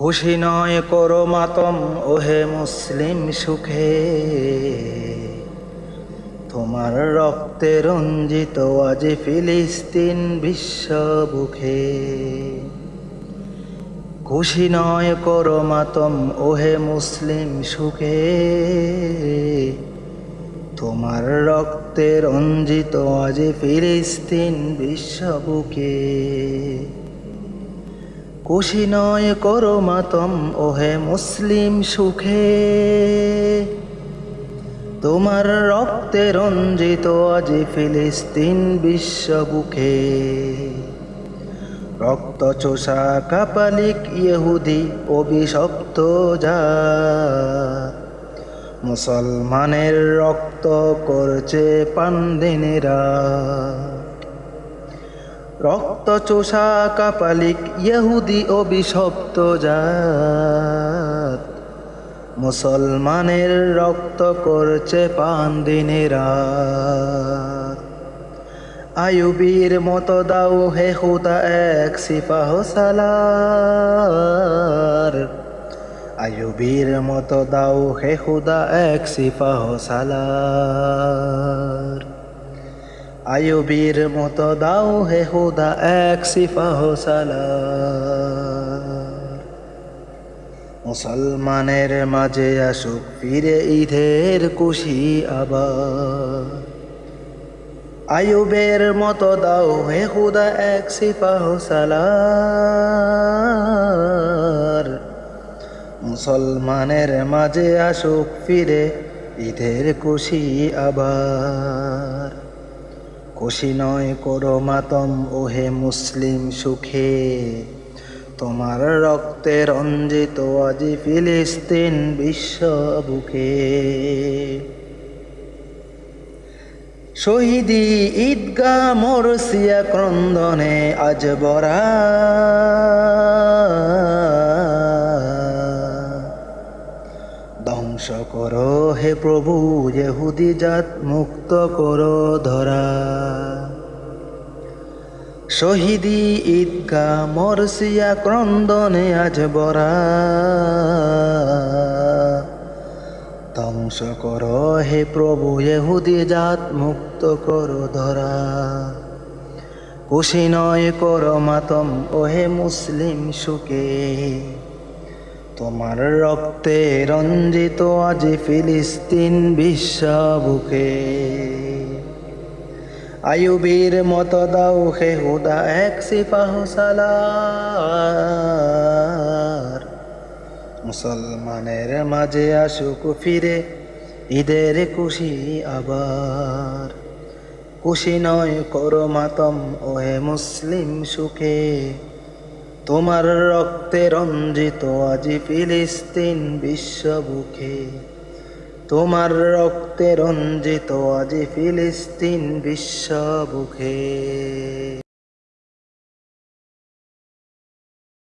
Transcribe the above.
খুশি নয় করো মাতম, ওহে মুসলিম সুখে। তোমার রক্তে রঞ্জিত আজ ফিলিস্তিন বিশ্ব বুকে। খুশি নয় করো মাতম, ওহে মুসলিম সুখে। তোমার রক্তে রঞ্জিত আজ ফিলিস্তিন বিশ্ব বুকে। খুশি নয় করো মাতম, ওহে মুসলিম সুখে। তোমার রক্তে রঞ্জিত আজ ফিলিস্তিন বিশ্ব বুকে। রক্ত চোষা কাপালিক ইহুদি, অভিশপ্ত যা। মুসলমানের রক্ত করছে পান্দিনেরা। রক্ত চোষা কাপালিক ইহুদি অভিশপ্ত জাত। মুসলমানের রক্ত করছে পান পান্দিনেরা আয়ুবীর মতো দাও হে হুদা এক সিপাহ সালার। আয়ুবীর মতো দাও হে হুদা এক সিপাহ সালার। আয়ুবীর মতো দাও হে হুদা, এক সালার মুসলমানের মাঝে আসুক ফিরে ঈদের খুশি আবার। আয়ুবের মতো দাও হে হুদা, এক সিপাহ সালার মুসলমানের মাঝে আসুক ফিরে ঈদের খুশি আবার। খুশি নয় করো মাতম, ওহে মুসলিম সুখে। তোমার রক্তে রঞ্জিত আজি ফিলিস্তিন বিশ্ব বুকে। শহীদি ঈদগা মরসিয়া ক্রন্দনে আজ বরা। ধ্বংস করো হে প্রভু, ইহুদি জাত, মুক্ত করো ধরা। শহীদি ঈদগা মরসিয়া ক্রন্দনে আজ বরা। ধ্বংস করো হে প্রভু, ইহুদি জাত, মুক্ত করো ধরা। খুশি নয় করো মাতম, ওহে মুসলিম সুখে। তোমার রক্তে রঞ্জিত আজ ফিলিস্তিন বিশ্ব বুকে। আয়ুবীর মত দাও হে হুদা, এক সিপাহ মুসলমানের মাঝে আসুক ফিরে, ঈদের খুশি আবার। খুশি নয় করো মাতম, ওহে মুসলিম সুখে। তোমার রক্তে রঞ্জিত আজি ফিলিস্তিন বিশ্ব বুকে। তোমার রক্তে রঞ্জিত আজি ফিলিস্তিন বিশ্ব বুকে।